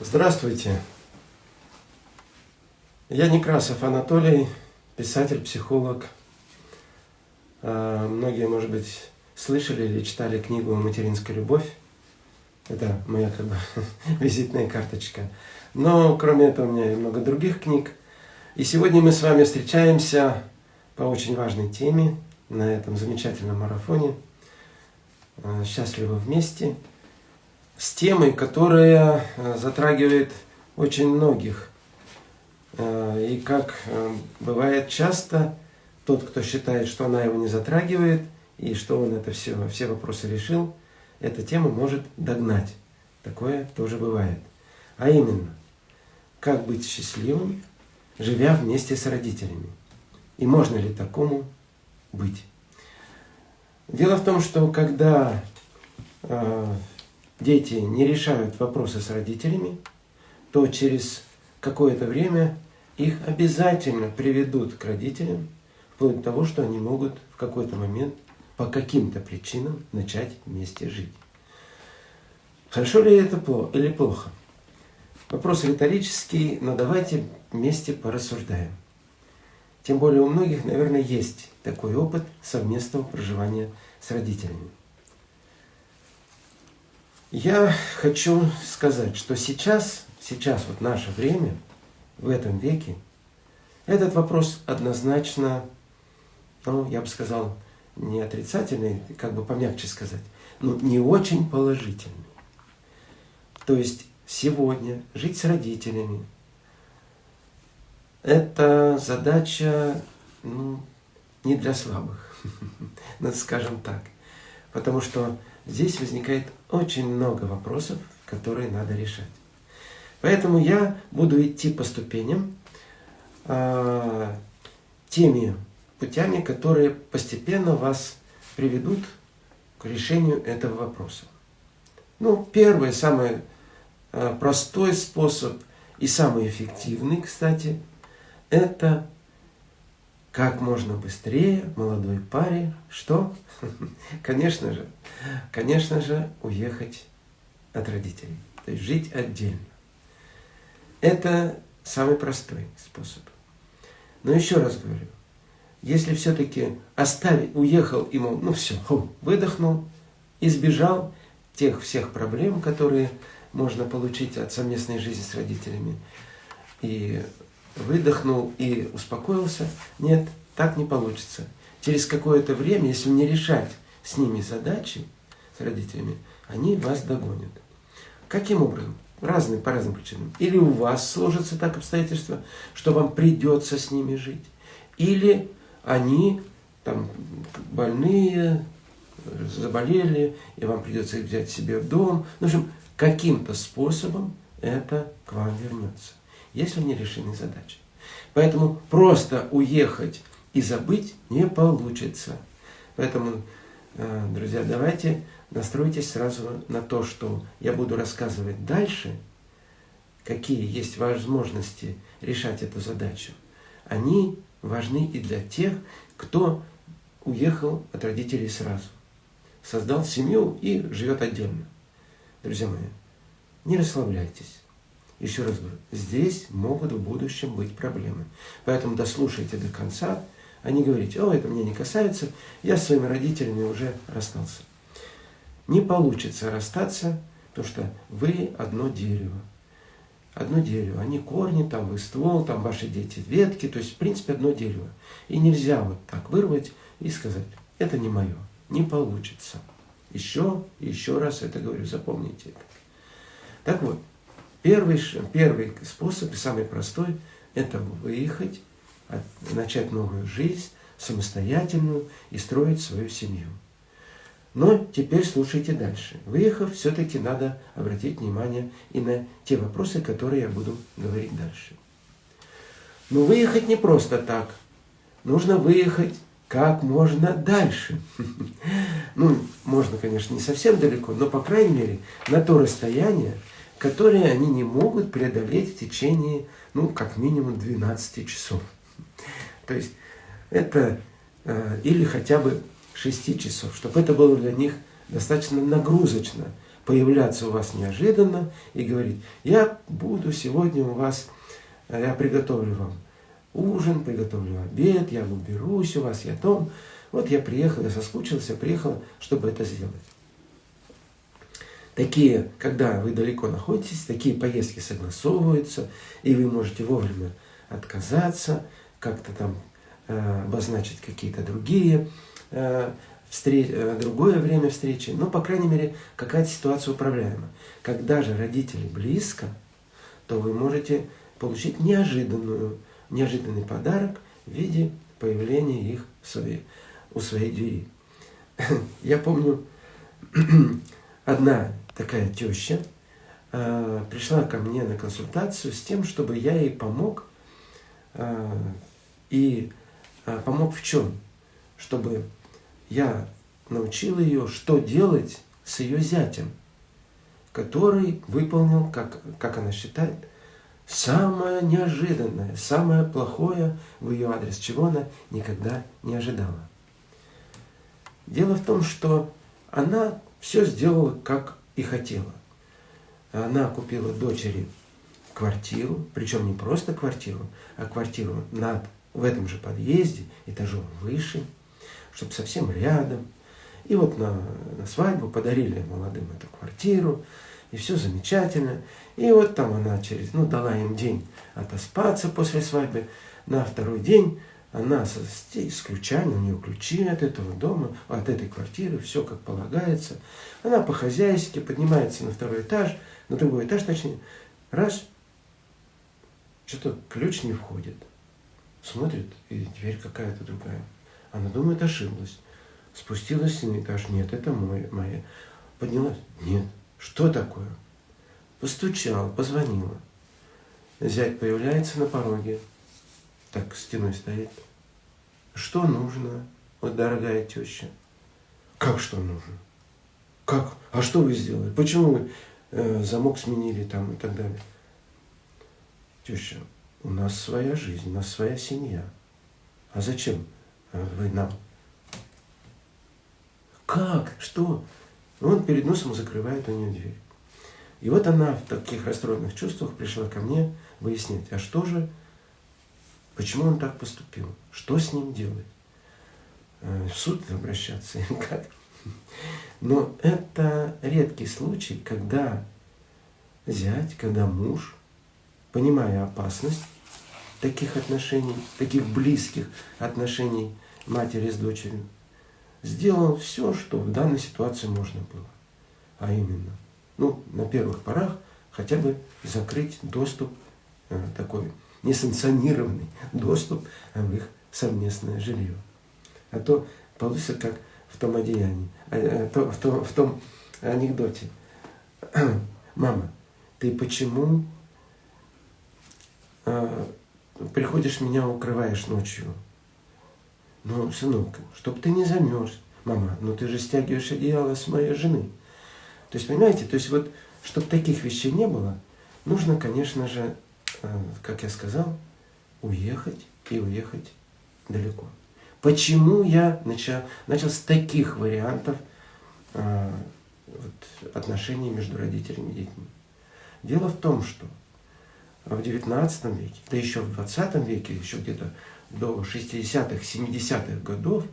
Здравствуйте. Я Некрасов Анатолий, писатель, психолог. А, многие, может быть, слышали или читали книгу «Материнская любовь». Это моя как бы визитная карточка. Но кроме этого у меня и много других книг. И сегодня мы с вами встречаемся по очень важной теме на этом замечательном марафоне а, «Счастливы вместе» с темой, которая э, затрагивает очень многих. Э, и как э, бывает часто, тот, кто считает, что она его не затрагивает, и что он это все, все вопросы решил, эта тема может догнать. Такое тоже бывает. А именно, как быть счастливым, живя вместе с родителями. И можно ли такому быть? Дело в том, что когда дети не решают вопросы с родителями, то через какое-то время их обязательно приведут к родителям, вплоть до того, что они могут в какой-то момент по каким-то причинам начать вместе жить. Хорошо ли это или плохо? Вопрос риторический, но давайте вместе порассуждаем. Тем более у многих, наверное, есть такой опыт совместного проживания с родителями. Я хочу сказать, что сейчас, сейчас вот наше время, в этом веке, этот вопрос однозначно, ну, я бы сказал, не отрицательный, как бы помягче сказать, но не очень положительный. То есть сегодня жить с родителями – это задача ну, не для слабых, скажем так. Потому что здесь возникает очень много вопросов, которые надо решать. Поэтому я буду идти по ступеням, э, теми путями, которые постепенно вас приведут к решению этого вопроса. Ну, первый, самый э, простой способ и самый эффективный, кстати, это как можно быстрее молодой паре, что? Конечно же, конечно же, уехать от родителей, то есть жить отдельно. Это самый простой способ. Но еще раз говорю, если все-таки оставить, уехал мол, ну все, выдохнул, избежал тех всех проблем, которые можно получить от совместной жизни с родителями, и выдохнул и успокоился. Нет, так не получится. Через какое-то время, если не решать с ними задачи, с родителями, они вас догонят. Каким образом? Разные, по разным причинам. Или у вас сложатся так обстоятельства, что вам придется с ними жить. Или они там больные, заболели, и вам придется их взять себе в дом. В общем, каким-то способом это к вам вернется если не решены задачи. Поэтому просто уехать и забыть не получится. Поэтому, э, друзья, давайте настройтесь сразу на то, что я буду рассказывать дальше, какие есть возможности решать эту задачу. Они важны и для тех, кто уехал от родителей сразу, создал семью и живет отдельно. Друзья мои, не расслабляйтесь. Еще раз говорю, здесь могут в будущем быть проблемы. Поэтому дослушайте до конца, а не говорите, о, это меня не касается, я с своими родителями уже расстался. Не получится расстаться, потому что вы одно дерево. Одно дерево. Они корни, там вы ствол, там ваши дети ветки. То есть, в принципе, одно дерево. И нельзя вот так вырвать и сказать, это не мое. Не получится. Еще еще раз это говорю, запомните это. Так вот, Первый, первый способ, и самый простой, это выехать, начать новую жизнь, самостоятельную и строить свою семью. Но теперь слушайте дальше. Выехав, все-таки надо обратить внимание и на те вопросы, которые я буду говорить дальше. Но выехать не просто так. Нужно выехать как можно дальше. Ну, можно, конечно, не совсем далеко, но, по крайней мере, на то расстояние, которые они не могут преодолеть в течение, ну, как минимум 12 часов. То есть это э, или хотя бы 6 часов, чтобы это было для них достаточно нагрузочно, появляться у вас неожиданно и говорить, я буду сегодня у вас, э, я приготовлю вам ужин, приготовлю обед, я уберусь у вас, я дом. Вот я приехал, я соскучился, приехал, чтобы это сделать. Такие, когда вы далеко находитесь, такие поездки согласовываются, и вы можете вовремя отказаться, как-то там э, обозначить какие-то другие э, встреч, э, другое время встречи, но, по крайней мере, какая-то ситуация управляема. Когда же родители близко, то вы можете получить неожиданную, неожиданный подарок в виде появления их в своей, у своей двери. Я помню, одна такая теща э, пришла ко мне на консультацию с тем, чтобы я ей помог. Э, и э, помог в чем? Чтобы я научил ее, что делать с ее зятем, который выполнил, как, как она считает, самое неожиданное, самое плохое в ее адрес, чего она никогда не ожидала. Дело в том, что она все сделала, как и хотела. Она купила дочери квартиру, причем не просто квартиру, а квартиру над, в этом же подъезде, этажом выше, чтобы совсем рядом. И вот на, на свадьбу подарили молодым эту квартиру, и все замечательно. И вот там она через, ну, дала им день отоспаться после свадьбы. На второй день она с, с ключами, у нее ключи от этого дома, от этой квартиры, все как полагается. Она по-хозяйски поднимается на второй этаж, на другой этаж, точнее, раз, что-то ключ не входит. Смотрит, и дверь какая-то другая. Она думает, ошиблась. Спустилась на этаж, нет, это мой, моя. Поднялась, нет, что такое? Постучала, позвонила. Зять появляется на пороге, так стеной стоит. Что нужно, вот дорогая теща? Как что нужно? Как? А что вы сделали? Почему вы э, замок сменили там и так далее? Теща, у нас своя жизнь, у нас своя семья. А зачем э, вы нам? Как? Что? Он перед носом закрывает у нее дверь. И вот она в таких расстроенных чувствах пришла ко мне выяснять, а что же Почему он так поступил? Что с ним делать? Э, в суд обращаться или как? Но это редкий случай, когда зять, когда муж, понимая опасность таких отношений, таких близких отношений матери с дочерью, сделал все, что в данной ситуации можно было. А именно, ну, на первых порах хотя бы закрыть доступ э, такой несанкционированный доступ в их совместное жилье. А то получится как в том одеянии, а, а, то, в, том, в том анекдоте. Мама, ты почему э, приходишь меня укрываешь ночью? Ну, сынок, чтоб ты не замерз. Мама, ну ты же стягиваешь одеяло с моей жены. То есть, понимаете, то есть вот, чтобы таких вещей не было, нужно, конечно же, как я сказал, уехать и уехать далеко. Почему я начал, начал с таких вариантов э, вот, отношений между родителями и детьми? Дело в том, что в XIX веке, да еще в XX веке, еще где-то до 60-х, 70-х годов,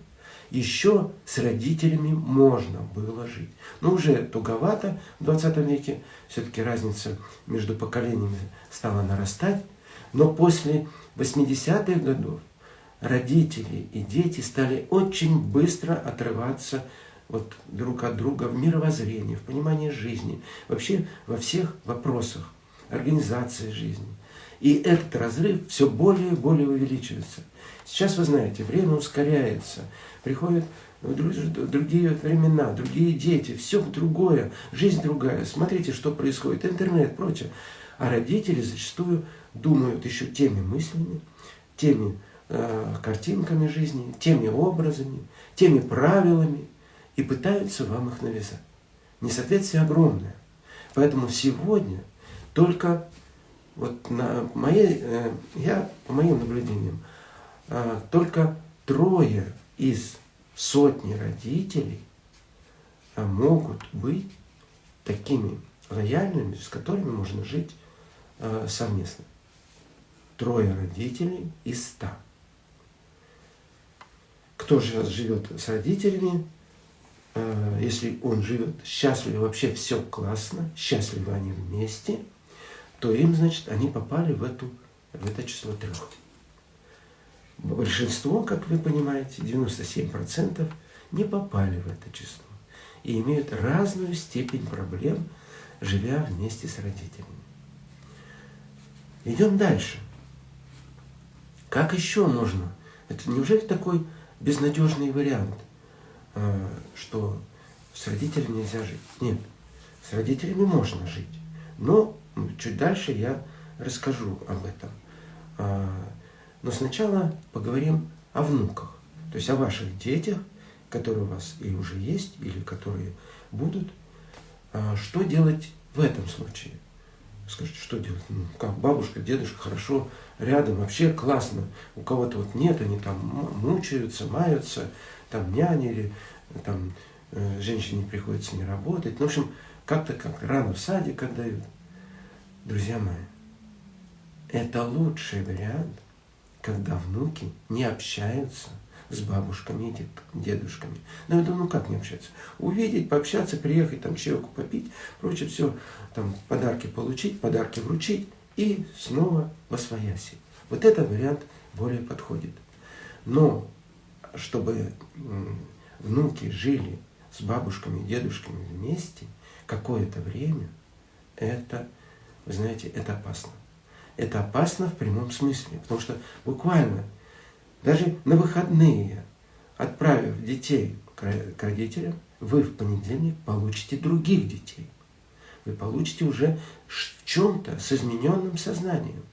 еще с родителями можно было жить. Но уже туговато в 20 веке, все-таки разница между поколениями стала нарастать. Но после 80-х годов родители и дети стали очень быстро отрываться вот друг от друга в мировоззрении, в понимании жизни, вообще во всех вопросах организации жизни. И этот разрыв все более и более увеличивается. Сейчас, вы знаете, время ускоряется, приходят другие времена, другие дети, все другое, жизнь другая. Смотрите, что происходит, интернет, прочее. А родители зачастую думают еще теми мыслями, теми э, картинками жизни, теми образами, теми правилами и пытаются вам их навязать. Несоответствие огромное. Поэтому сегодня только вот на моей, э, я по моим наблюдениям, э, только трое из сотни родителей а могут быть такими лояльными, с которыми можно жить э, совместно. Трое родителей из ста. Кто же живет с родителями, э, если он живет счастливо, вообще все классно, счастливы они вместе, то им, значит, они попали в, эту, в это число трех. Большинство, как вы понимаете, 97% не попали в это число и имеют разную степень проблем, живя вместе с родителями. Идем дальше. Как еще можно? Это неужели такой безнадежный вариант, а, что с родителями нельзя жить? Нет, с родителями можно жить. Но чуть дальше я расскажу об этом. А, но сначала поговорим о внуках, то есть о ваших детях, которые у вас и уже есть, или которые будут. А, что делать в этом случае? Скажите, что делать? Ну, как бабушка, дедушка, хорошо, рядом, вообще классно. У кого-то вот нет, они там мучаются, маются, там нянили, там э, женщине приходится не работать. Ну, в общем, как-то как рано в садик отдают. Друзья мои, это лучший вариант, когда внуки не общаются с бабушками и дедушками. Ну, это ну как не общаться? Увидеть, пообщаться, приехать, там, чайку попить, прочее, все, там, подарки получить, подарки вручить и снова во свояси. Вот этот вариант более подходит. Но, чтобы внуки жили с бабушками и дедушками вместе какое-то время, это, вы знаете, это опасно. Это опасно в прямом смысле, потому что буквально даже на выходные, отправив детей к родителям, вы в понедельник получите других детей. Вы получите уже в чем-то с измененным сознанием.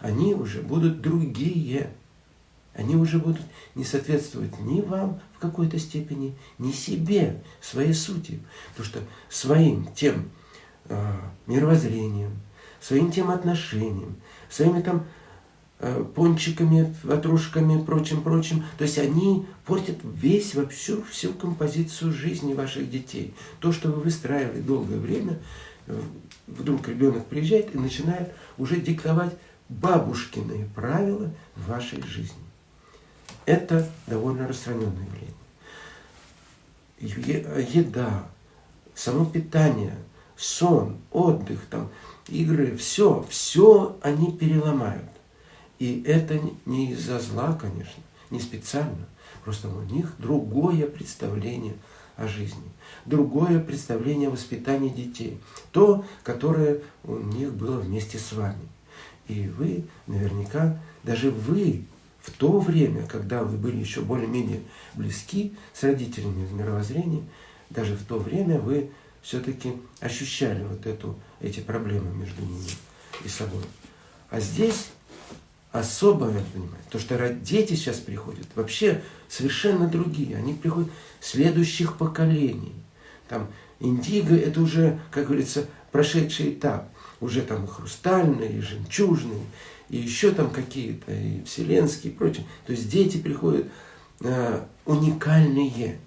Они уже будут другие. Они уже будут не соответствовать ни вам в какой-то степени, ни себе, своей сути. Потому что своим тем мировоззрением, своим тем отношением, своими там Э, пончиками, ватрушками, прочим, прочим. То есть они портят весь, во всю, всю композицию жизни ваших детей. То, что вы выстраивали долгое время, э, вдруг ребенок приезжает и начинает уже диктовать бабушкиные правила в вашей жизни. Это довольно распространенное явление. Еда, само питание, сон, отдых, там, игры, все, все они переломают. И это не из-за зла, конечно, не специально. Просто у них другое представление о жизни, другое представление о воспитании детей. То, которое у них было вместе с вами. И вы наверняка, даже вы в то время, когда вы были еще более-менее близки с родителями в мировоззрении, даже в то время вы все-таки ощущали вот эту, эти проблемы между ними и собой. А здесь особое внимание. То, что дети сейчас приходят, вообще совершенно другие. Они приходят следующих поколений. Там индиго – это уже, как говорится, прошедший этап. Уже там и хрустальные, и жемчужные, и еще там какие-то, и вселенские, и прочее. То есть дети приходят э, уникальные.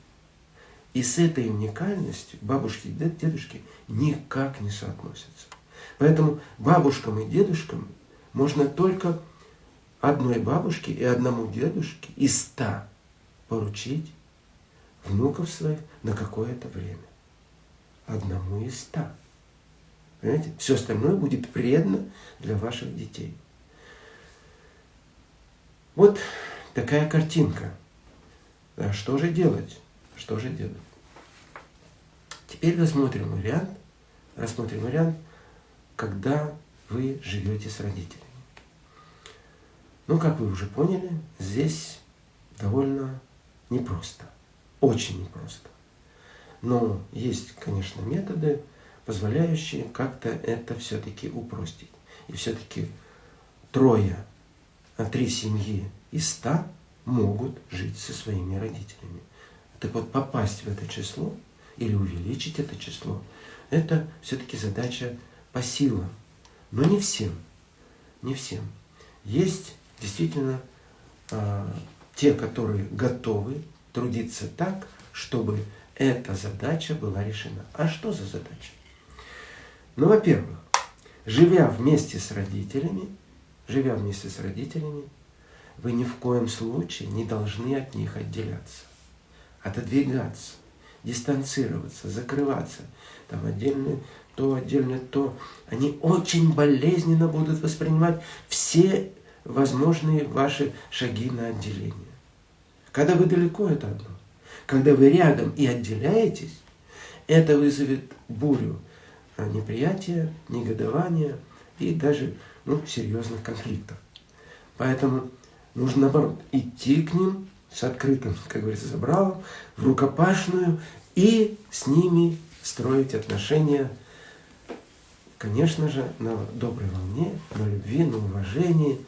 И с этой уникальностью бабушки и дедушки никак не соотносятся. Поэтому бабушкам и дедушкам можно только одной бабушке и одному дедушке из ста поручить внуков своих на какое-то время. Одному из ста. Понимаете? Все остальное будет предано для ваших детей. Вот такая картинка. А что же делать? Что же делать? Теперь рассмотрим вариант, рассмотрим вариант, когда вы живете с родителями. Ну, как вы уже поняли, здесь довольно непросто, очень непросто. Но есть, конечно, методы, позволяющие как-то это все-таки упростить. И все-таки трое, а три семьи из ста могут жить со своими родителями. Так вот, попасть в это число или увеличить это число, это все-таки задача по силам. Но не всем. Не всем. Есть действительно э, те, которые готовы трудиться так, чтобы эта задача была решена. А что за задача? Ну, во-первых, живя вместе с родителями, живя вместе с родителями, вы ни в коем случае не должны от них отделяться, отодвигаться, дистанцироваться, закрываться. Там отдельно то, отдельно то. Они очень болезненно будут воспринимать все возможные ваши шаги на отделение. Когда вы далеко, это одно. Когда вы рядом и отделяетесь, это вызовет бурю неприятия, негодования и даже ну, серьезных конфликтов. Поэтому нужно, наоборот, идти к ним с открытым, как говорится, забралом, в рукопашную и с ними строить отношения, конечно же, на доброй волне, на любви, на уважении.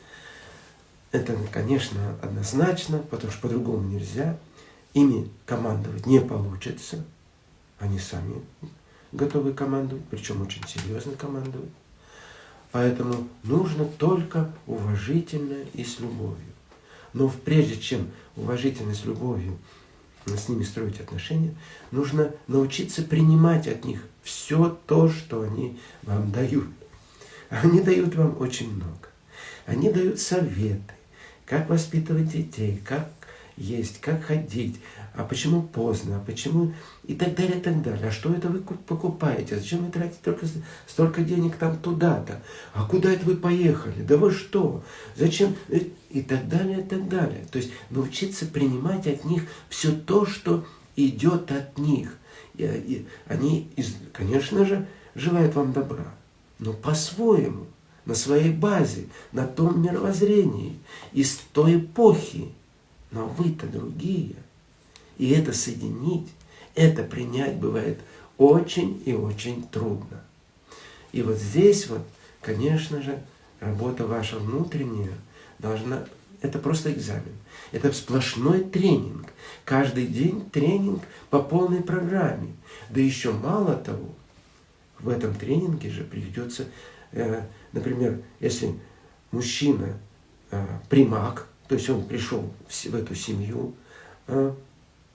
Это, конечно, однозначно, потому что по-другому нельзя. Ими командовать не получится. Они сами готовы командовать, причем очень серьезно командовать. Поэтому нужно только уважительно и с любовью. Но прежде чем уважительно с любовью с ними строить отношения, нужно научиться принимать от них все то, что они вам дают. Они дают вам очень много. Они дают советы, как воспитывать детей, как есть, как ходить, а почему поздно, а почему и так далее, и так далее. А что это вы покупаете? Зачем вы тратите только столько денег там туда-то? А куда это вы поехали? Да вы что? Зачем? И так далее, и так далее. То есть научиться принимать от них все то, что идет от них. И они, конечно же, желают вам добра, но по-своему, на своей базе, на том мировоззрении, из той эпохи, но вы-то другие. И это соединить, это принять бывает очень и очень трудно. И вот здесь вот, конечно же, работа ваша внутренняя должна... Это просто экзамен. Это сплошной тренинг. Каждый день тренинг по полной программе. Да еще мало того, в этом тренинге же придется, э, например, если мужчина э, примак, то есть он пришел в эту семью, а,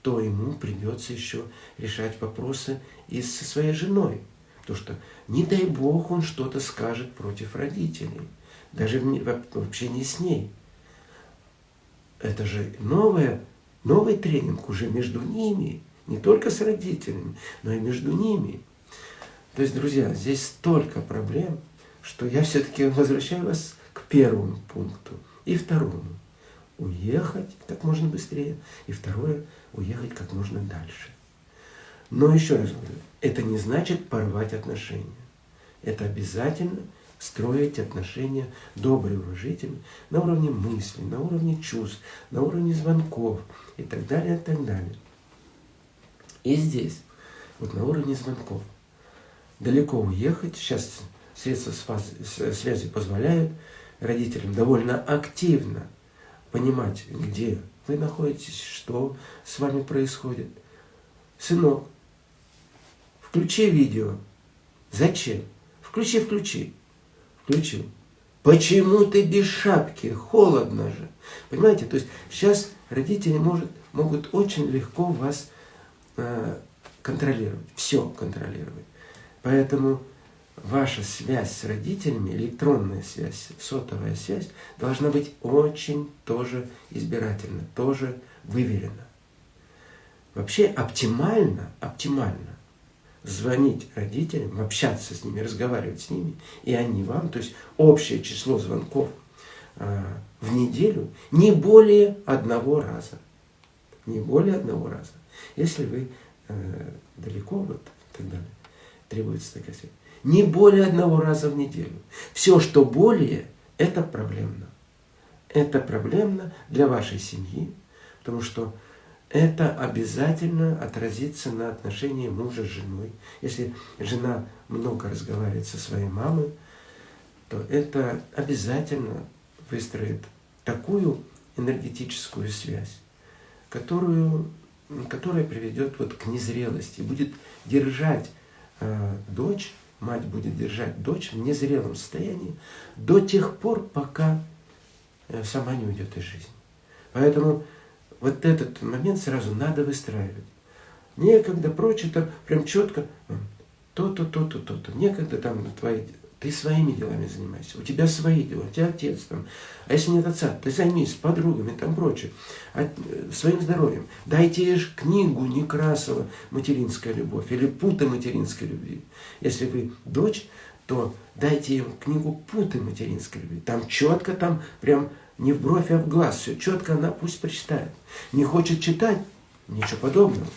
то ему придется еще решать вопросы и со своей женой. То что, не дай Бог, он что-то скажет против родителей, даже в общении с ней. Это же новое, новый тренинг уже между ними, не только с родителями, но и между ними. То есть, друзья, здесь столько проблем, что я все-таки возвращаю вас к первому пункту и второму уехать как можно быстрее, и второе, уехать как можно дальше. Но еще раз говорю, это не значит порвать отношения. Это обязательно строить отношения добрые, уважительные, на уровне мыслей, на уровне чувств, на уровне звонков и так далее, и так далее. И здесь, вот на уровне звонков, далеко уехать, сейчас средства связи позволяют родителям довольно активно понимать, где вы находитесь, что с вами происходит. Сынок, включи видео. Зачем? Включи, включи. Включил. Почему ты без шапки? Холодно же. Понимаете? То есть сейчас родители может, могут очень легко вас э, контролировать. Все контролировать. Поэтому ваша связь с родителями, электронная связь, сотовая связь, должна быть очень тоже избирательна, тоже выверена. Вообще оптимально, оптимально звонить родителям, общаться с ними, разговаривать с ними, и они вам, то есть общее число звонков э, в неделю не более одного раза. Не более одного раза. Если вы э, далеко, вот и так далее, требуется такая связь. Не более одного раза в неделю. Все, что более, это проблемно. Это проблемно для вашей семьи, потому что это обязательно отразится на отношении мужа с женой. Если жена много разговаривает со своей мамой, то это обязательно выстроит такую энергетическую связь, которую, которая приведет вот к незрелости, будет держать э, дочь мать будет держать дочь в незрелом состоянии до тех пор, пока э, сама не уйдет из жизни. Поэтому вот этот момент сразу надо выстраивать. Некогда, прочее, там прям четко. то-то, то-то, то-то. Некогда там твои ты своими делами занимайся, у тебя свои дела, у тебя отец там. А если нет отца, ты займись подругами там прочее, от, э, своим здоровьем. Дайте ей книгу Некрасова «Материнская любовь» или «Путы материнской любви». Если вы дочь, то дайте им книгу «Путы материнской любви». Там четко, там прям не в бровь, а в глаз. Все четко она пусть прочитает. Не хочет читать? Ничего подобного.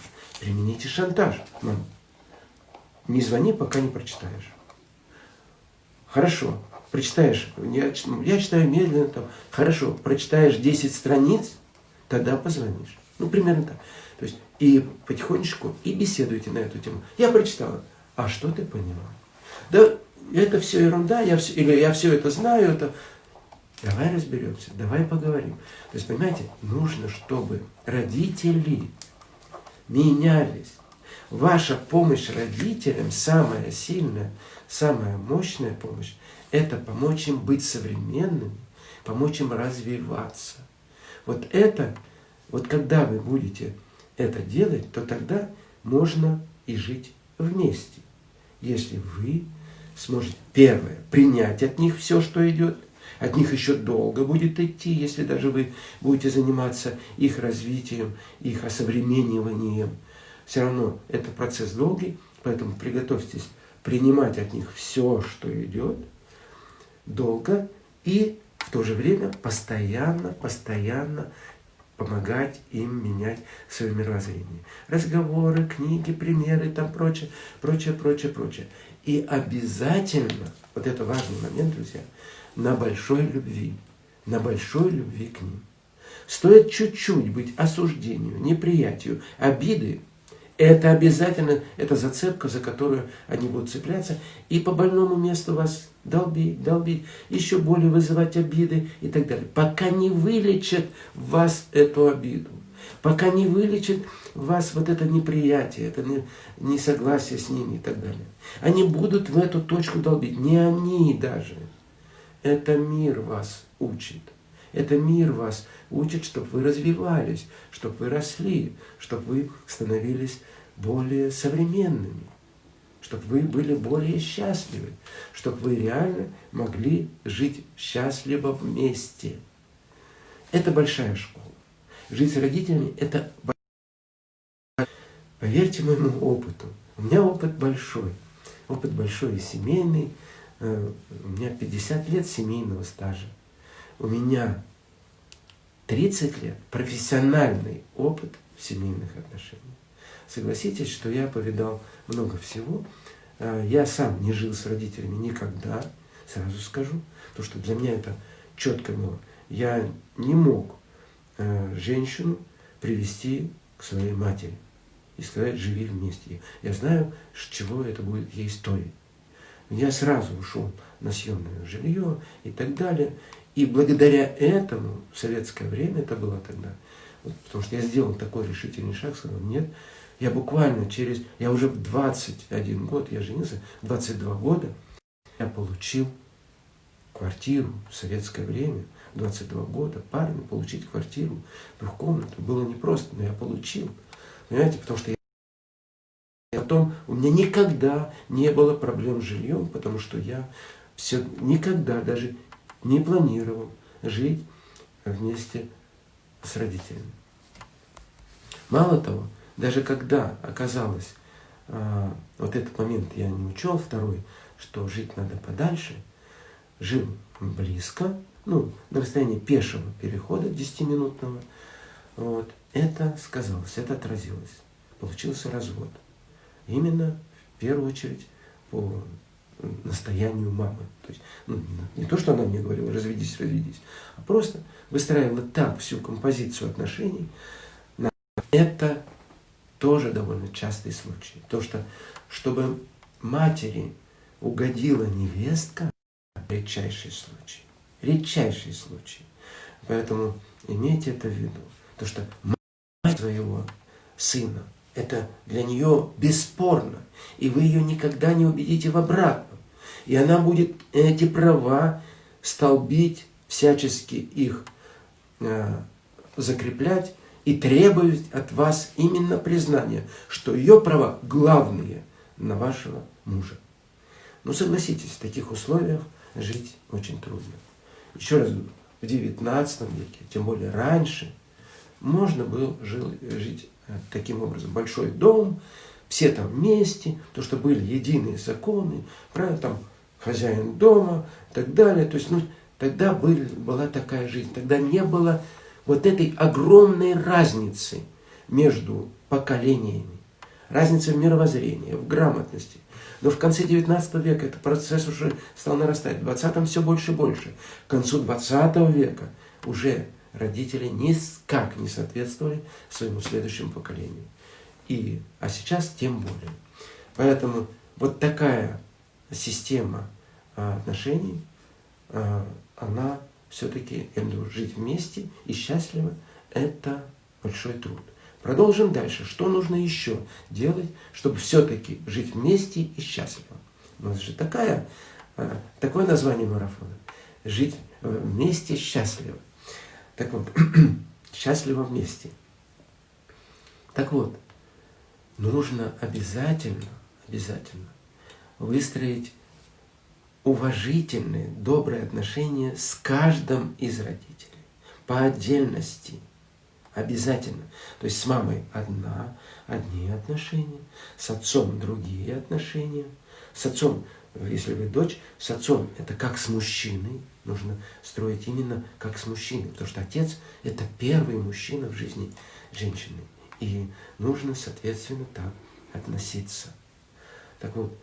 Примените шантаж. Мам, не звони, пока не прочитаешь. Хорошо, прочитаешь, я, я читаю медленно, там, хорошо, прочитаешь 10 страниц, тогда позвонишь. Ну, примерно так. То есть, и потихонечку, и беседуйте на эту тему. Я прочитала, а что ты поняла? Да, это все ерунда, я все, или я все это знаю, это... Давай разберемся, давай поговорим. То есть, понимаете, нужно, чтобы родители менялись. Ваша помощь родителям самая сильная – самая мощная помощь – это помочь им быть современными, помочь им развиваться. Вот это, вот когда вы будете это делать, то тогда можно и жить вместе. Если вы сможете, первое, принять от них все, что идет, от них еще долго будет идти, если даже вы будете заниматься их развитием, их осовремениванием. Все равно это процесс долгий, поэтому приготовьтесь принимать от них все, что идет, долго и в то же время постоянно, постоянно помогать им менять свое мировоззрение. Разговоры, книги, примеры, там прочее, прочее, прочее, прочее. И обязательно, вот это важный момент, друзья, на большой любви, на большой любви к ним. Стоит чуть-чуть быть осуждению, неприятию, обиды, это обязательно, это зацепка, за которую они будут цепляться, и по больному месту вас долбить, долбить, еще более вызывать обиды и так далее. Пока не вылечат вас эту обиду, пока не вылечат вас вот это неприятие, это несогласие с ними и так далее. Они будут в эту точку долбить, не они даже. Это мир вас учит. Это мир вас учит, чтобы вы развивались, чтобы вы росли, чтобы вы становились более современными, чтобы вы были более счастливы, чтобы вы реально могли жить счастливо вместе. Это большая школа. Жить с родителями – это Поверьте моему опыту. У меня опыт большой. Опыт большой и семейный. Э, у меня 50 лет семейного стажа у меня 30 лет профессиональный опыт в семейных отношениях. Согласитесь, что я повидал много всего. А, я сам не жил с родителями никогда, сразу скажу, потому что для меня это четко было. Я не мог а, женщину привести к своей матери и сказать, живи вместе. Я знаю, чего это будет ей стоить. Я сразу ушел на съемное жилье и так далее. И благодаря этому в советское время, это было тогда, вот, потому что я сделал такой решительный шаг, сказал, нет, я буквально через, я уже в 21 год, я женился, 22 года, я получил квартиру в советское время, 22 года, парню получить квартиру, двухкомнатную, было непросто, но я получил. Понимаете, потому что я Потом у меня никогда не было проблем с жильем, потому что я все никогда даже не планировал жить вместе с родителями. Мало того, даже когда оказалось, а, вот этот момент я не учел, второй, что жить надо подальше, жил близко, ну, на расстоянии пешего перехода 10-минутного, вот, это сказалось, это отразилось. Получился развод. Именно в первую очередь по настоянию мамы. То есть, ну, не то, что она мне говорила, разведись, разведись, а просто выстраивала так всю композицию отношений. Это тоже довольно частый случай. То, что чтобы матери угодила невестка, редчайший случай. Редчайший случай. Поэтому имейте это в виду. То, что мать своего сына это для нее бесспорно. И вы ее никогда не убедите в обратном. И она будет эти права столбить, всячески их э, закреплять и требовать от вас именно признания, что ее права главные на вашего мужа. Ну, согласитесь, в таких условиях жить очень трудно. Еще раз говорю, в XIX веке, тем более раньше, можно было жить э, таким образом. Большой дом, все там вместе, то, что были единые законы, правильно, там хозяин дома и так далее. То есть, ну, тогда были, была такая жизнь, тогда не было вот этой огромной разницы между поколениями, разницы в мировоззрении, в грамотности. Но в конце 19 века этот процесс уже стал нарастать. В 20 все больше и больше. К концу 20 века уже родители никак не соответствовали своему следующему поколению. И, а сейчас тем более. Поэтому вот такая система а, отношений, а, она все-таки, я думаю, жить вместе и счастливо, это большой труд. Продолжим дальше. Что нужно еще делать, чтобы все-таки жить вместе и счастливо? У нас же такая, а, такое название марафона. Жить вместе счастливо. Так вот, счастливо вместе. Так вот, нужно обязательно, обязательно выстроить уважительные, добрые отношения с каждым из родителей. По отдельности. Обязательно. То есть с мамой одна, одни отношения, с отцом другие отношения. С отцом, если вы дочь, с отцом это как с мужчиной. Нужно строить именно как с мужчиной. Потому что отец это первый мужчина в жизни женщины. И нужно, соответственно, так относиться. Так вот,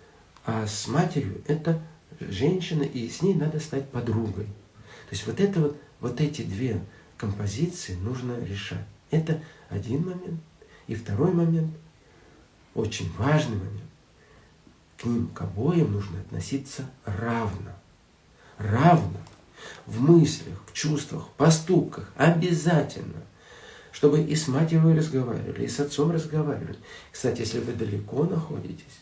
а с матерью это женщина, и с ней надо стать подругой. То есть вот, это вот, вот эти две композиции нужно решать. Это один момент. И второй момент, очень важный момент, к ним, к обоим нужно относиться равно. Равно. В мыслях, в чувствах, в поступках. Обязательно. Чтобы и с матерью разговаривали, и с отцом разговаривали. Кстати, если вы далеко находитесь,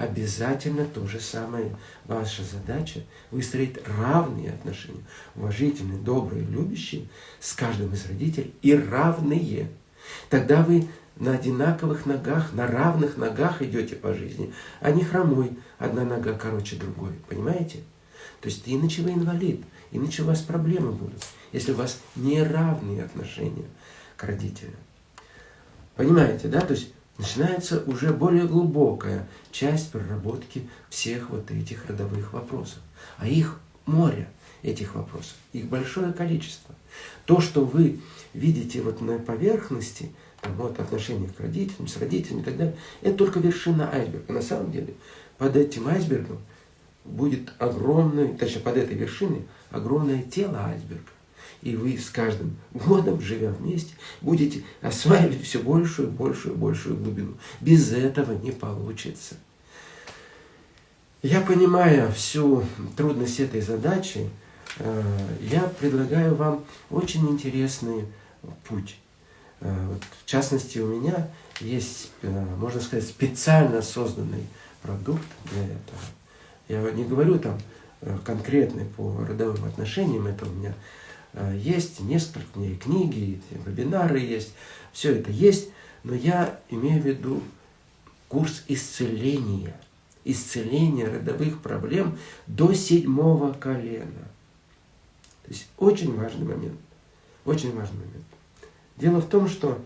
обязательно то же самое. Ваша задача выстроить равные отношения, уважительные, добрые, любящие с каждым из родителей и равные. Тогда вы на одинаковых ногах, на равных ногах идете по жизни, а не хромой, одна нога короче другой. Понимаете? То есть иначе вы инвалид, иначе у вас проблемы будут, если у вас неравные отношения к родителям. Понимаете, да? То есть начинается уже более глубокая часть проработки всех вот этих родовых вопросов. А их море, этих вопросов, их большое количество. То, что вы видите вот на поверхности, там, вот отношения к родителям, с родителями и так далее, это только вершина айсберга. На самом деле под этим айсбергом будет огромное, точнее под этой вершиной, огромное тело айсберга. И вы с каждым годом, живя вместе, будете осваивать все большую, большую, большую глубину. Без этого не получится. Я понимаю всю трудность этой задачи, э, я предлагаю вам очень интересный путь. Э, вот, в частности, у меня есть, э, можно сказать, специально созданный продукт для этого. Я не говорю там конкретный по родовым отношениям, это у меня есть несколько, книги, вебинары есть, все это есть, но я имею в виду курс исцеления, исцеления родовых проблем до седьмого колена. То есть очень важный момент, очень важный момент. Дело в том, что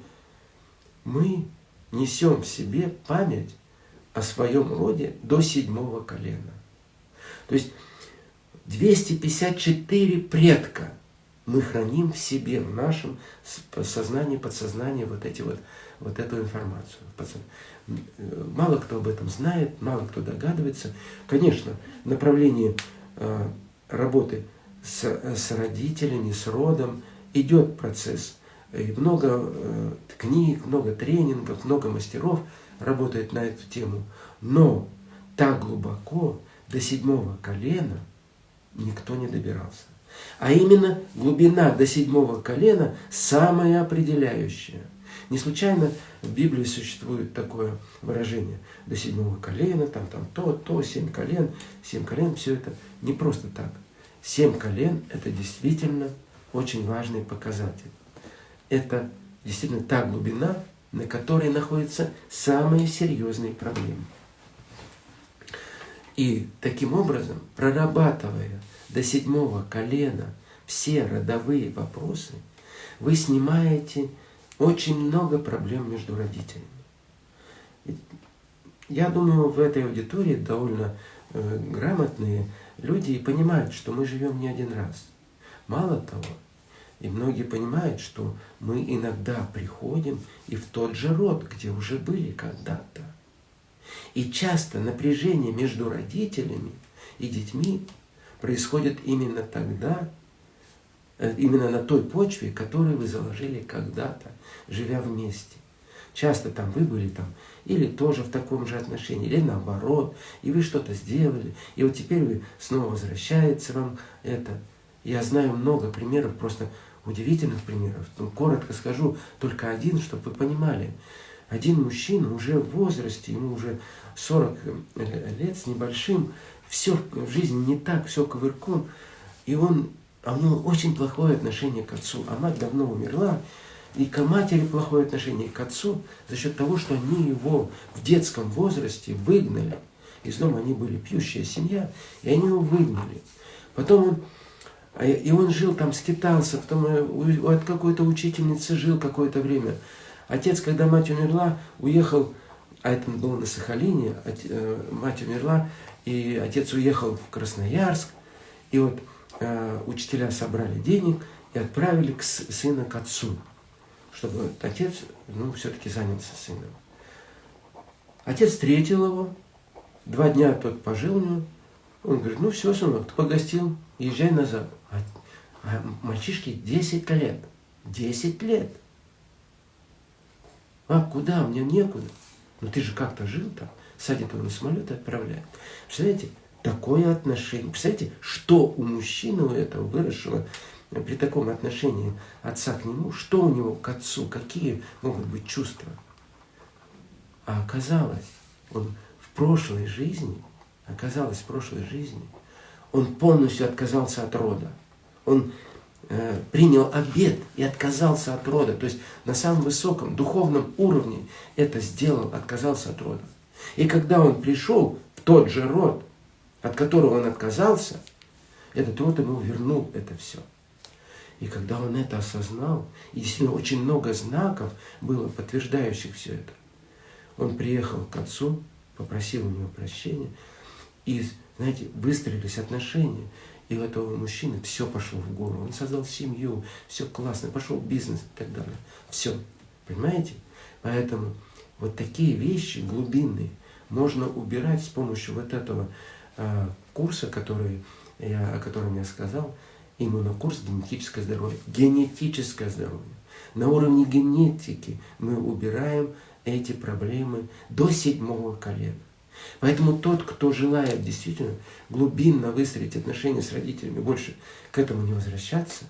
мы несем в себе память о своем роде до седьмого колена. То есть 254 предка – мы храним в себе, в нашем сознании, подсознании вот, эти вот, вот эту информацию. Мало кто об этом знает, мало кто догадывается. Конечно, направление э, работы с, с родителями, с родом идет процесс. И много э, книг, много тренингов, много мастеров работает на эту тему. Но так глубоко, до седьмого колена, никто не добирался. А именно глубина до седьмого колена самая определяющая. Не случайно в Библии существует такое выражение до седьмого колена, там, там то, то, семь колен, семь колен, все это не просто так. Семь колен – это действительно очень важный показатель. Это действительно та глубина, на которой находятся самые серьезные проблемы. И таким образом, прорабатывая до седьмого колена все родовые вопросы, вы снимаете очень много проблем между родителями. Я думаю, в этой аудитории довольно э, грамотные люди и понимают, что мы живем не один раз. Мало того, и многие понимают, что мы иногда приходим и в тот же род, где уже были когда-то. И часто напряжение между родителями и детьми происходит именно тогда, э, именно на той почве, которую вы заложили когда-то, живя вместе. Часто там вы были там, или тоже в таком же отношении, или наоборот, и вы что-то сделали, и вот теперь вы снова возвращается вам это. Я знаю много примеров, просто удивительных примеров. Ну, коротко скажу, только один, чтобы вы понимали. Один мужчина уже в возрасте, ему уже 40 э, лет с небольшим, все в жизни не так, все ковырком, и он, а у него очень плохое отношение к отцу, а мать давно умерла, и к матери плохое отношение, к отцу за счет того, что они его в детском возрасте выгнали. Из дома они были пьющая семья, и они его выгнали. Потом он, а, и он жил там, скитался, потом э, от какой-то учительницы жил какое-то время. Отец, когда мать умерла, уехал, а это было на Сахалине, э, мать умерла, и отец уехал в Красноярск, и вот э, учителя собрали денег и отправили к сына к отцу чтобы отец ну, все-таки занялся сыном. Отец встретил его, два дня тот пожил у него. Он говорит, ну все, сынок, ты погостил, езжай назад. А, а мальчишке 10 лет. 10 лет. А куда? Мне некуда. Ну ты же как-то жил там. Садит его на самолет и отправляет. Представляете, такое отношение. Представляете, что у мужчины у этого выросшего при таком отношении отца к нему, что у него к отцу, какие могут быть чувства. А оказалось, он в прошлой жизни, оказалось в прошлой жизни, он полностью отказался от рода. Он э, принял обед и отказался от рода. То есть на самом высоком духовном уровне это сделал, отказался от рода. И когда он пришел в тот же род, от которого он отказался, этот род ему вернул это все. И когда он это осознал, и действительно очень много знаков было, подтверждающих все это, он приехал к отцу, попросил у него прощения, и, знаете, выстроились отношения. И у этого мужчины все пошло в гору. Он создал семью, все классно, пошел бизнес и так далее. Все. Понимаете? Поэтому вот такие вещи глубинные можно убирать с помощью вот этого э, курса, который я, о котором я сказал, именно курс генетическое здоровье. Генетическое здоровье. На уровне генетики мы убираем эти проблемы до седьмого колена. Поэтому тот, кто желает действительно глубинно выстроить отношения с родителями, больше к этому не возвращаться,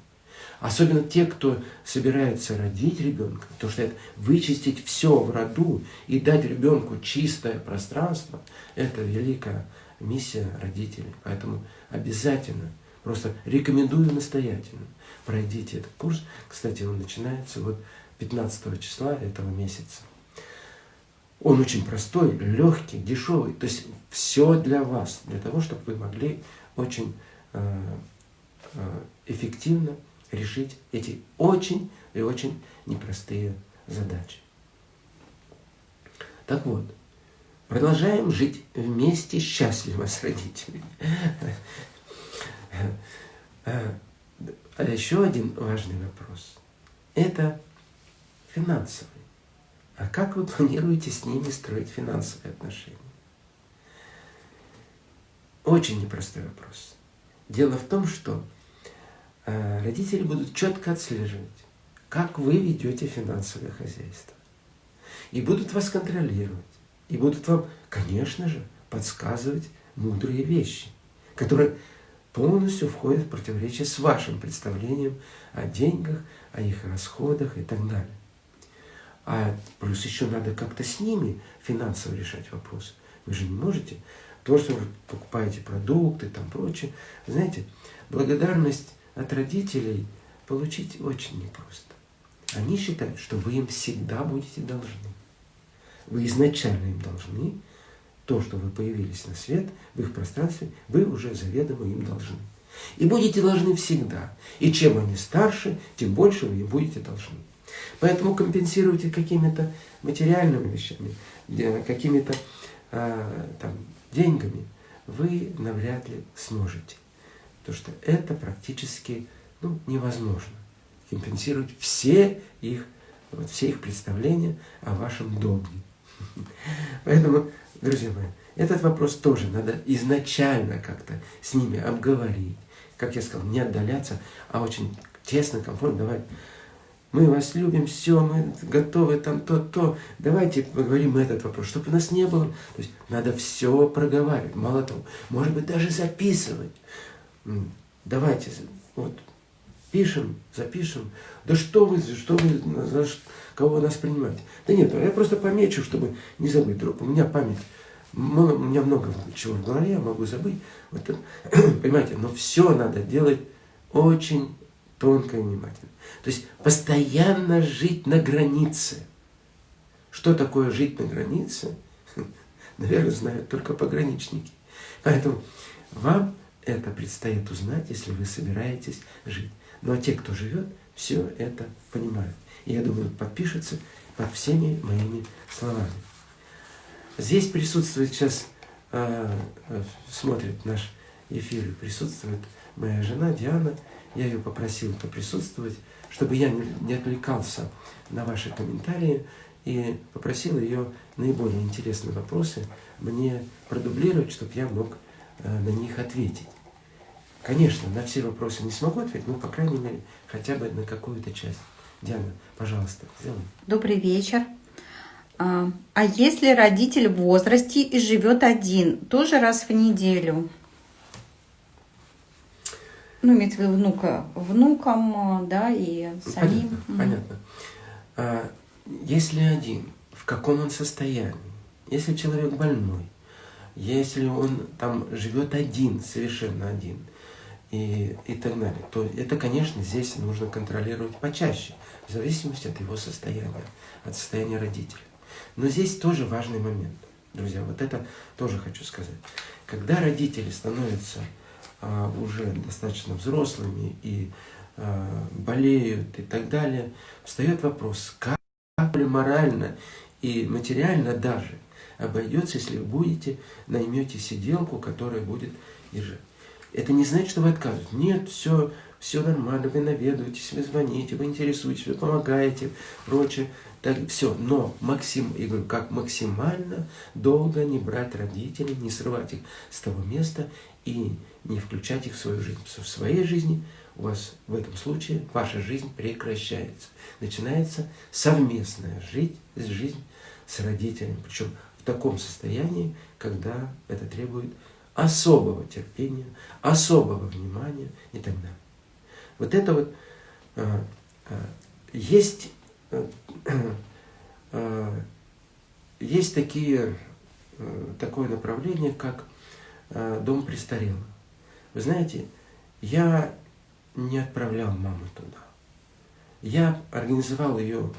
особенно те, кто собирается родить ребенка, то что это вычистить все в роду и дать ребенку чистое пространство, это великая миссия родителей. Поэтому обязательно – Просто рекомендую настоятельно. Пройдите этот курс. Кстати, он начинается вот 15 числа этого месяца. Он очень простой, легкий, дешевый. То есть все для вас, для того, чтобы вы могли очень э, э, эффективно решить эти очень и очень непростые задачи. Так вот, продолжаем жить вместе счастливо с родителями. А еще один важный вопрос. Это финансовый. А как вы планируете с ними строить финансовые отношения? Очень непростой вопрос. Дело в том, что родители будут четко отслеживать, как вы ведете финансовое хозяйство. И будут вас контролировать. И будут вам, конечно же, подсказывать мудрые вещи, которые полностью входит в противоречие с вашим представлением о деньгах, о их расходах и так далее. А плюс еще надо как-то с ними финансово решать вопрос. Вы же не можете то, что вы покупаете продукты, там прочее. Знаете, благодарность от родителей получить очень непросто. Они считают, что вы им всегда будете должны. Вы изначально им должны, то, что вы появились на свет в их пространстве, вы уже заведомо им должны. И будете должны всегда. И чем они старше, тем больше вы им будете должны. Поэтому компенсируйте какими-то материальными вещами, какими-то э, деньгами, вы навряд ли сможете. Потому что это практически ну, невозможно. Компенсировать все их, вот, все их представления о вашем долге. Поэтому, друзья мои, этот вопрос тоже надо изначально как-то с ними обговорить. Как я сказал, не отдаляться, а очень тесно, комфортно. Давай, мы вас любим, все, мы готовы, там то-то. Давайте поговорим этот вопрос, чтобы у нас не было. То есть надо все проговаривать. Мало того, может быть, даже записывать. Давайте, вот, пишем, запишем. Да что вы, что вы, за кого нас принимаете? Да нет, я просто помечу, чтобы не забыть. Друг, у меня память у меня много чего в голове, я могу забыть. Вот, понимаете, но все надо делать очень тонко и внимательно. То есть постоянно жить на границе. Что такое жить на границе? Наверное, знают только пограничники. Поэтому вам это предстоит узнать, если вы собираетесь жить. Ну а те, кто живет, все это понимают. И я думаю, подпишутся под всеми моими словами. Здесь присутствует сейчас, э, смотрит наш эфир, присутствует моя жена Диана. Я ее попросил поприсутствовать, чтобы я не отвлекался на ваши комментарии и попросил ее наиболее интересные вопросы мне продублировать, чтобы я мог э, на них ответить. Конечно, на все вопросы не смогу ответить, но, по крайней мере, хотя бы на какую-то часть. Диана, пожалуйста, сделай. Добрый вечер. А, а если родитель в возрасте и живет один, тоже раз в неделю? Ну, имеется в виду внука, внукам, да, и самим. Понятно, понятно. А, если один, в каком он состоянии? Если человек больной, если он там живет один, совершенно один, и, и так далее, то это, конечно, здесь нужно контролировать почаще, в зависимости от его состояния, от состояния родителя. Но здесь тоже важный момент, друзья, вот это тоже хочу сказать. Когда родители становятся а, уже достаточно взрослыми и а, болеют и так далее, встает вопрос, как ли морально и материально даже обойдется, если вы будете, наймете сиделку, которая будет жить. Это не значит, что вы отказываетесь. Нет, все, все нормально, вы наведываетесь, вы звоните, вы интересуетесь, вы помогаете, прочее. Так, все, но максим, я говорю, как максимально долго не брать родителей, не срывать их с того места и не включать их в свою жизнь. Что в своей жизни у вас в этом случае ваша жизнь прекращается. Начинается совместная жизнь, жизнь с родителями. Причем в таком состоянии, когда это требует особого терпения, особого внимания и так далее. Вот это вот а, а, есть Э, э, есть такие, э, такое направление, как дом престарелых. Вы знаете, я не отправлял маму туда. Я организовал ее,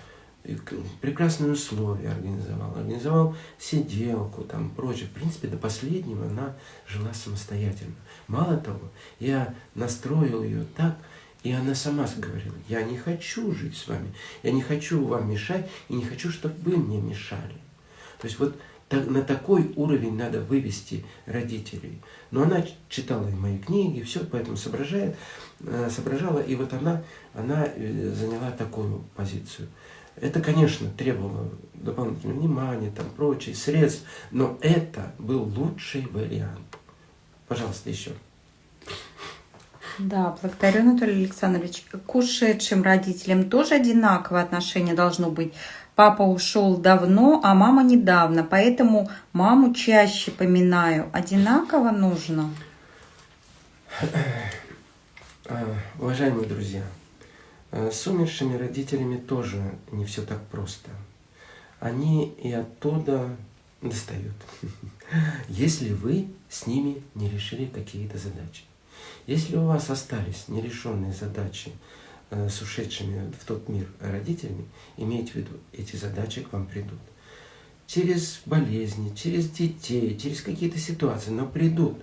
прекрасные условия организовал, организовал сиделку, там прочее. В принципе, до последнего она жила самостоятельно. Мало того, я настроил ее так, и она сама говорила, я не хочу жить с вами, я не хочу вам мешать, и не хочу, чтобы вы мне мешали. То есть вот так, на такой уровень надо вывести родителей. Но она читала и мои книги, все, поэтому соображает, э, соображала, и вот она, она э, заняла такую позицию. Это, конечно, требовало дополнительного внимания, там, прочие средств, но это был лучший вариант. Пожалуйста, еще. Да, благодарю, Анатолий Александрович. К ушедшим родителям тоже одинаковое отношение должно быть. Папа ушел давно, а мама недавно, поэтому маму чаще поминаю. Одинаково нужно? Уважаемые друзья, с умершими родителями тоже не все так просто. Они и оттуда достают, если вы с ними не решили какие-то задачи. Если у вас остались нерешенные задачи э, с ушедшими в тот мир родителями, имейте в виду, эти задачи к вам придут. через болезни, через детей, через какие-то ситуации, но придут.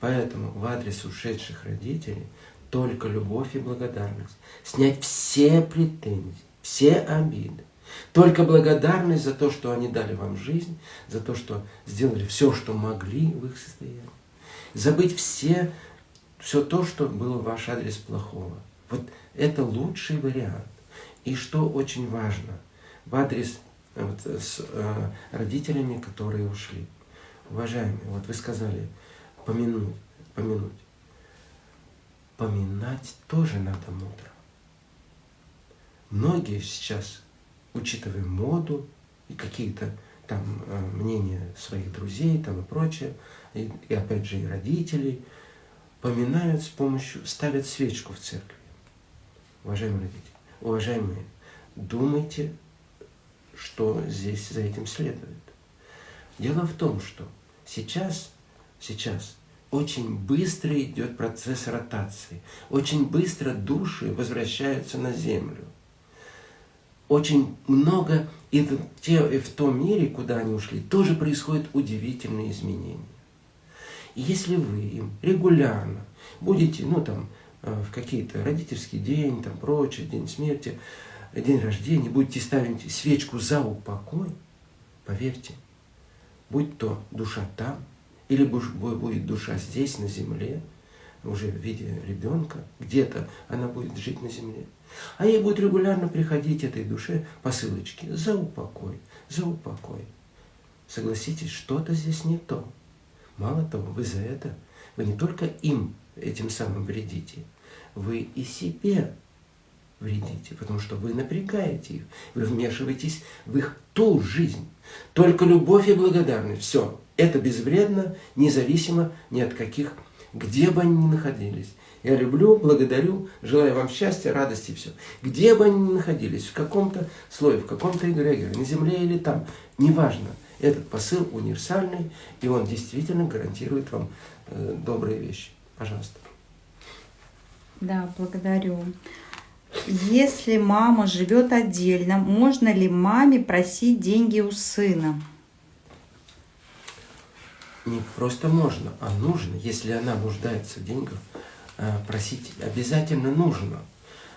Поэтому в адрес ушедших родителей только любовь и благодарность. Снять все претензии, все обиды. Только благодарность за то, что они дали вам жизнь, за то, что сделали все, что могли в их состоянии. Забыть все, все то, что было в ваш адрес плохого. Вот это лучший вариант. И что очень важно, в адрес вот, с э, родителями, которые ушли. Уважаемые, вот вы сказали, помянуть, помянуть. Поминать тоже надо мудро. Многие сейчас, учитывая моду и какие-то там э, мнения своих друзей там и прочее, и, и опять же и родителей, поминают с помощью, ставят свечку в церкви. Уважаемые родители, уважаемые, думайте что здесь за этим следует. Дело в том, что сейчас, сейчас очень быстро идет процесс ротации, очень быстро души возвращаются на землю. Очень много и в, те, и в том мире, куда они ушли, тоже происходят удивительные изменения. И если вы им регулярно будете, ну там, э, в какие-то родительский день, там прочее, день смерти, день рождения, будете ставить свечку за упокой, поверьте, будь то душа там, или будет душа здесь, на земле, уже в виде ребенка, где-то она будет жить на земле. А ей будет регулярно приходить этой душе посылочки за упокой, за упокой. Согласитесь, что-то здесь не то. Мало того, вы за это, вы не только им этим самым вредите, вы и себе вредите, потому что вы напрягаете их, вы вмешиваетесь в их ту жизнь. Только любовь и благодарность, все, это безвредно, независимо ни от каких, где бы они ни находились. Я люблю, благодарю, желаю вам счастья, радости, все. Где бы они ни находились, в каком-то слое, в каком-то эгрегоре, на земле или там, неважно. Этот посыл универсальный, и он действительно гарантирует вам э, добрые вещи. Пожалуйста. Да, благодарю. Если мама живет отдельно, можно ли маме просить деньги у сына? Не просто можно, а нужно. Если она нуждается в деньгах, э, просить обязательно нужно.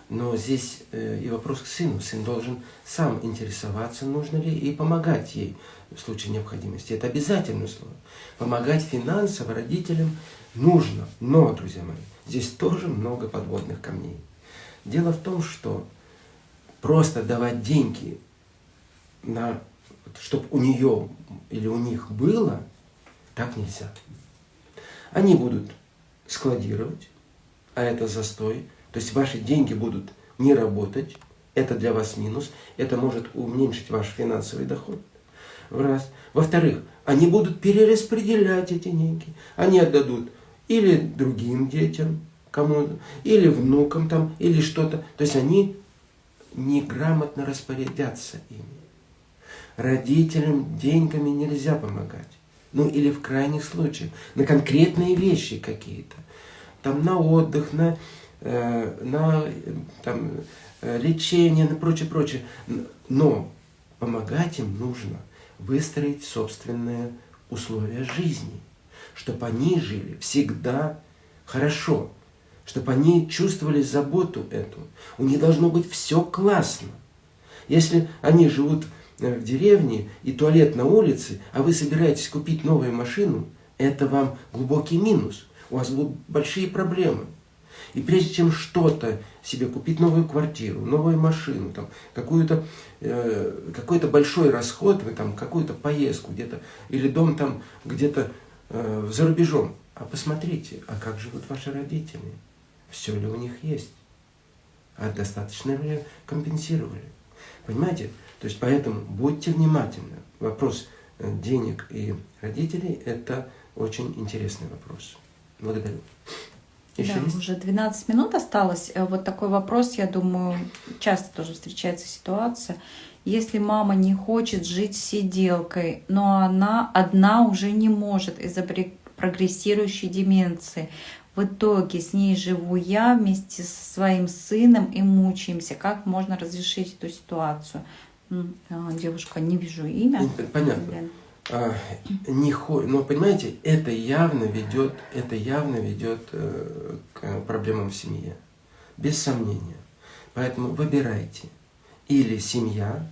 Но здесь э, и вопрос к сыну. Сын должен сам интересоваться, нужно ли, и помогать ей в случае необходимости. Это обязательное слово. Помогать финансово родителям нужно. Но, друзья мои, здесь тоже много подводных камней. Дело в том, что просто давать деньги, чтобы у нее или у них было, так нельзя. Они будут складировать, а это застой. То есть ваши деньги будут не работать, это для вас минус, это может уменьшить ваш финансовый доход. Раз. Во-вторых, они будут перераспределять эти деньги. Они отдадут или другим детям, кому или внукам там, или что-то. То есть они неграмотно распорядятся ими. Родителям деньгами нельзя помогать. Ну или в крайних случаях, на конкретные вещи какие-то. Там на отдых, на, э, на там, э, лечение, на прочее, прочее. Но помогать им нужно выстроить собственные условия жизни, чтобы они жили всегда хорошо, чтобы они чувствовали заботу эту. У них должно быть все классно. Если они живут в деревне и туалет на улице, а вы собираетесь купить новую машину, это вам глубокий минус. У вас будут большие проблемы. И прежде чем что-то себе купить, новую квартиру, новую машину, там, какую-то, э, какой-то большой расход, вы там какую-то поездку где-то, или дом там где-то э, за рубежом, а посмотрите, а как живут ваши родители? все ли у них есть, а достаточно ли компенсировали. Понимаете? То есть поэтому будьте внимательны. Вопрос э, денег и родителей – это очень интересный вопрос. Благодарю. Еще да, есть? уже 12 минут осталось. Э, вот такой вопрос, я думаю, часто тоже встречается ситуация. Если мама не хочет жить сиделкой, но она одна уже не может из-за прогрессирующей деменции, в итоге с ней живу я вместе со своим сыном и мучаемся. Как можно разрешить эту ситуацию? А, Девушка, не вижу имя. Не- Понятно. А, не хо- но понимаете, это явно ведет, это явно ведет э, к проблемам в семье, без сомнения. Поэтому выбирайте или семья,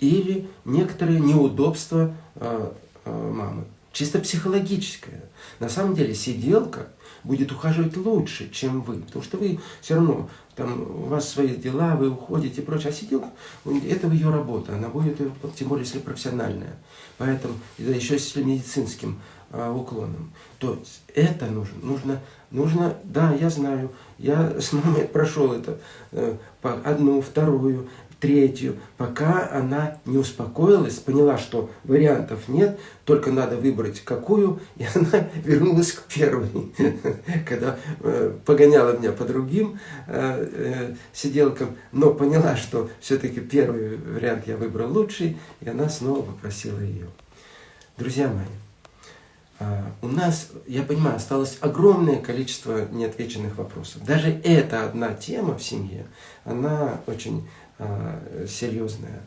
или некоторые неудобства э, э, мамы, чисто психологическое. На самом деле сиделка будет ухаживать лучше, чем вы, потому что вы все равно там у вас свои дела, вы уходите и прочее, а сиделка это ее работа, она будет, тем более если профессиональная. Поэтому, да еще если медицинским а, уклоном, то это нужно, нужно, нужно, да, я знаю, я с мамой прошел это, э, по одну, вторую, третью, пока она не успокоилась, поняла, что вариантов нет, только надо выбрать какую, и она вернулась к первой, когда э, погоняла меня по другим э, э, сиделкам, но поняла, что все-таки первый вариант я выбрал лучший, и она снова попросила ее. Друзья мои, а, у нас, я понимаю, осталось огромное количество неотвеченных вопросов. Даже эта одна тема в семье, она очень серьезная.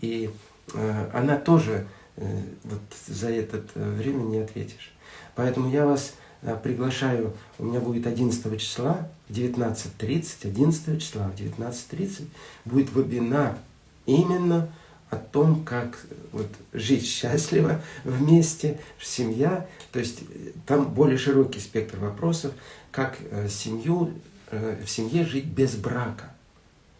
И а, она тоже э, вот за это время не ответишь. Поэтому я вас приглашаю, у меня будет 11 числа в 19.30, 11 числа в 19.30 будет вебинар именно о том, как э, вот, жить счастливо вместе, семья. То есть э, там более широкий спектр вопросов, как э, семью, э, в семье жить без брака.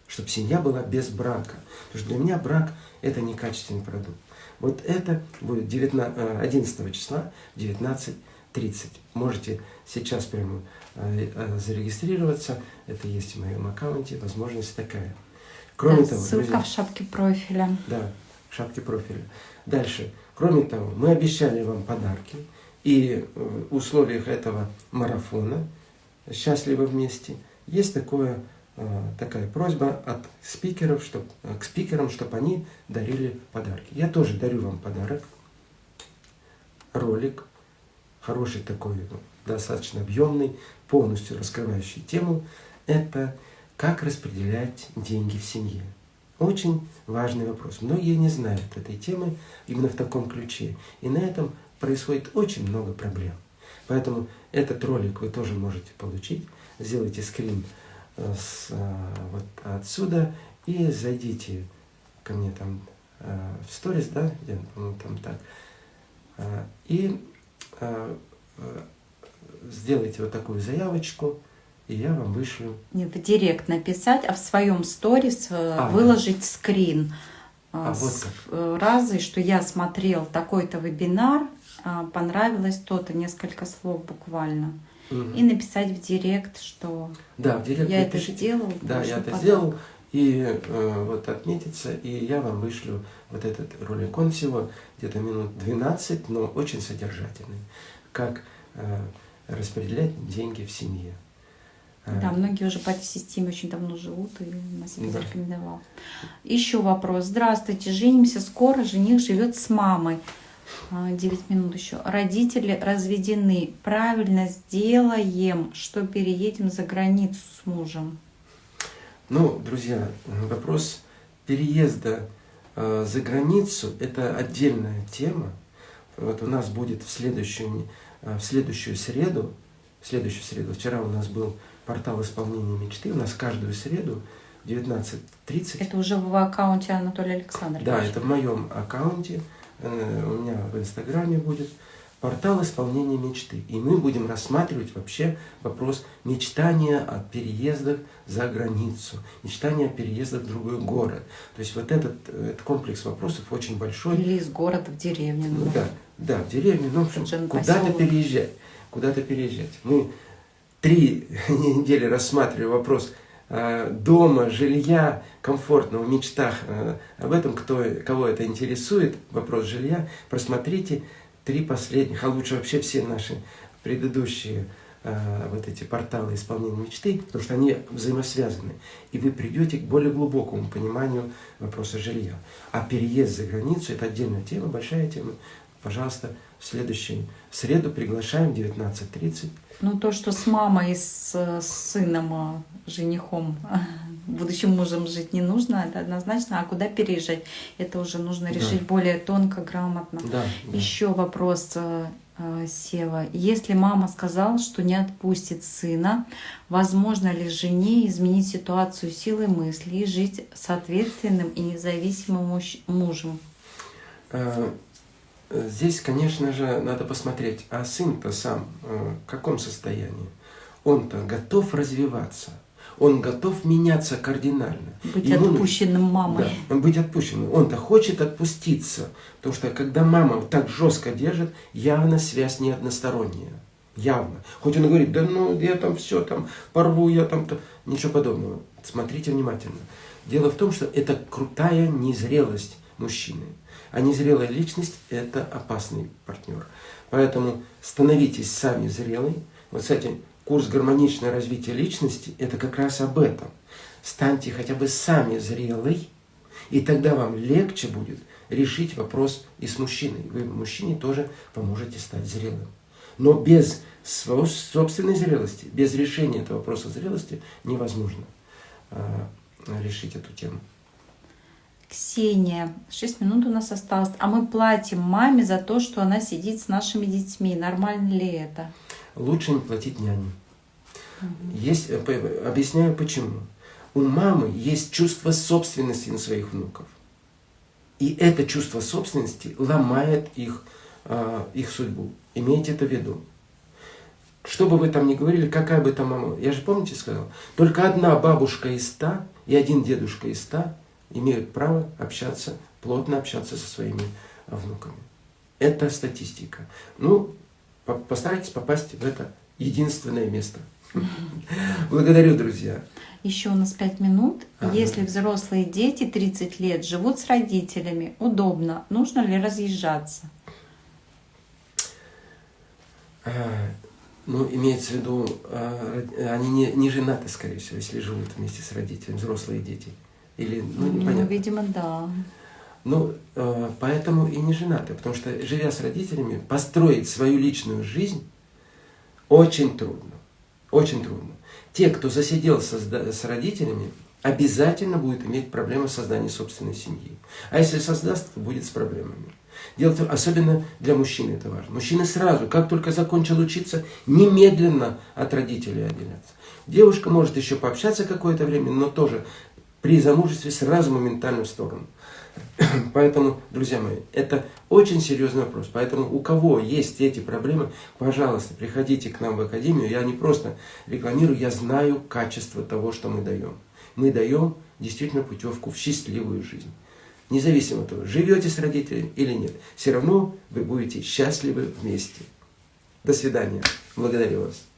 Чтобы семья была без брака. Потому что для меня брак – это некачественный продукт. Вот это будет 19, э, 11 числа в 19.30. Можете сейчас прямо э, э, зарегистрироваться. Это есть в моем аккаунте. Возможность такая. Кроме Да, того, Ссылка друзья, в шапке профиля. да, в шапке профиля. Дальше. Кроме того, мы обещали вам подарки. И в условиях этого марафона «Счастливы вместе» есть такое, э, такая просьба от спикеров, чтоб, э, к спикерам, чтобы они дарили подарки. Я тоже дарю вам подарок. Ролик, хороший такой, ну, достаточно объемный, полностью раскрывающий тему. Это как распределять деньги в семье. Очень важный вопрос. Многие не знают этой темы именно в таком ключе. И на этом происходит очень много проблем. Поэтому этот ролик вы тоже можете получить. Сделайте скрин э, с, э, вот отсюда и зайдите ко мне там э, в сторис, да, я, по-моему, там так. Э, И э, сделайте вот такую заявочку, и я вам вышлю Не в директ написать, а в своем сторис А, выложить скрин А, вот с как. разы, что я смотрел такой-то вебинар, а, понравилось то-то, несколько слов буквально. Мгм. И написать в директ, что Да, в директ я это сделал. Да, я это подарок. сделал, и э, вот отметиться, и я вам вышлю вот этот ролик. Он всего где-то минут 12, но очень содержательный. Как э, распределять деньги в семье. Э, Да, многие уже по этой системе очень давно живут, и на себе Да. зарекомендовал. Еще вопрос. Здравствуйте, женимся скоро, жених живет с мамой. А, 9 минут еще. Родители разведены. Правильно сделаем, что переедем за границу с мужем. Ну, друзья, вопрос переезда э, за границу – это отдельная тема. Вот у нас будет в следующую, э, в следующую среду, в следующую среду, вчера у нас был портал исполнения мечты, у нас каждую среду в 19.30 Это уже в аккаунте Анатолия Александровича. Да, это в моем аккаунте, у меня в Инстаграме будет портал исполнения мечты. И мы будем рассматривать вообще вопрос мечтания о переездах за границу, мечтания о переездах в другой город. То есть вот этот, э, этот комплекс вопросов очень большой. Или из города в деревню. Ну да, да, в деревню, ну, в общем, куда-то переезжать, куда-то переезжать. Мы три недели рассматривали вопрос э, дома, жилья, комфортного, мечтах. э, об этом, кто, кого это интересует, вопрос жилья, просмотрите три последних, а лучше вообще все наши предыдущие э, вот эти порталы исполнения мечты, потому что они взаимосвязаны. И вы придете к более глубокому пониманию вопроса жилья. А переезд за границу – это отдельная тема, большая тема. Пожалуйста, в следующую среду приглашаем в 19.30. Ну, то, что с мамой и с, с сыном, э, женихом будущим мужем жить не нужно, это однозначно, а куда переезжать, это уже нужно Да. решить более тонко, грамотно. Да, да. Еще вопрос, э, э, Сева. Если мама сказала, что не отпустит сына, возможно ли жене изменить ситуацию силой мысли и жить с ответственным и независимым муж- мужем? Здесь, конечно же, надо посмотреть, а сын-то сам э, в каком состоянии? Он-то готов развиваться, он готов меняться кардинально. Быть Ему отпущенным мамой. Да, быть отпущенным. Он-то хочет отпуститься, потому что когда мама так жестко держит, явно связь не односторонняя. Явно. Хоть он говорит, да ну я там все там порву, я там то ничего подобного. Смотрите внимательно. Дело в том, что это крутая незрелость мужчины. А незрелая личность – это опасный партнер. Поэтому становитесь сами зрелой. Вот, кстати, курс «Гармоничное развитие личности» – это как раз об этом. Станьте хотя бы сами зрелой, и тогда вам легче будет решить вопрос и с мужчиной. Вы мужчине тоже поможете стать зрелым. Но без своего собственной зрелости, без решения этого вопроса зрелости невозможно а, решить эту тему. Ксения, 6 минут у нас осталось. А мы платим маме за то, что она сидит с нашими детьми. Нормально ли это? Лучше не платить няне. Есть, э, объясняю почему. У мамы есть чувство собственности на своих внуков. И это чувство собственности ломает их, а, их судьбу. Имейте это в виду. Что бы вы там ни говорили, какая бы там мама... Я же помните сказал, только одна бабушка из ста и один дедушка из ста имеют право общаться, плотно общаться со своими внуками. Это статистика. Ну, по- постарайтесь попасть в это единственное место. Благодарю, друзья. Еще у нас 5 минут. Ага. Если взрослые дети 30 лет живут с родителями, удобно, нужно ли разъезжаться? А, Ну, имеется в виду, а, они не, не женаты, скорее всего, если живут вместе с родителями, взрослые дети. Или, ну, Ну, непонятно. видимо, да. Ну, э, поэтому и не женаты, потому что, живя с родителями, построить свою личную жизнь очень трудно. Очень трудно. Те, кто засиделся с, родителями, обязательно будет иметь проблемы в создании собственной семьи. А если создаст, то будет с проблемами. Дело в особенно для мужчины это важно. Мужчина сразу, как только закончил учиться, немедленно от родителей отделяться. Девушка может еще пообщаться какое-то время, но тоже при замужестве сразу моментально в сторону. Поэтому, друзья мои, это очень серьезный вопрос. Поэтому у кого есть эти проблемы, пожалуйста, приходите к нам в академию. Я не просто рекламирую, я знаю качество того, что мы даем. Мы даем действительно путевку в счастливую жизнь. Независимо от того, живете с родителями или нет, все равно вы будете счастливы вместе. До свидания. Благодарю вас.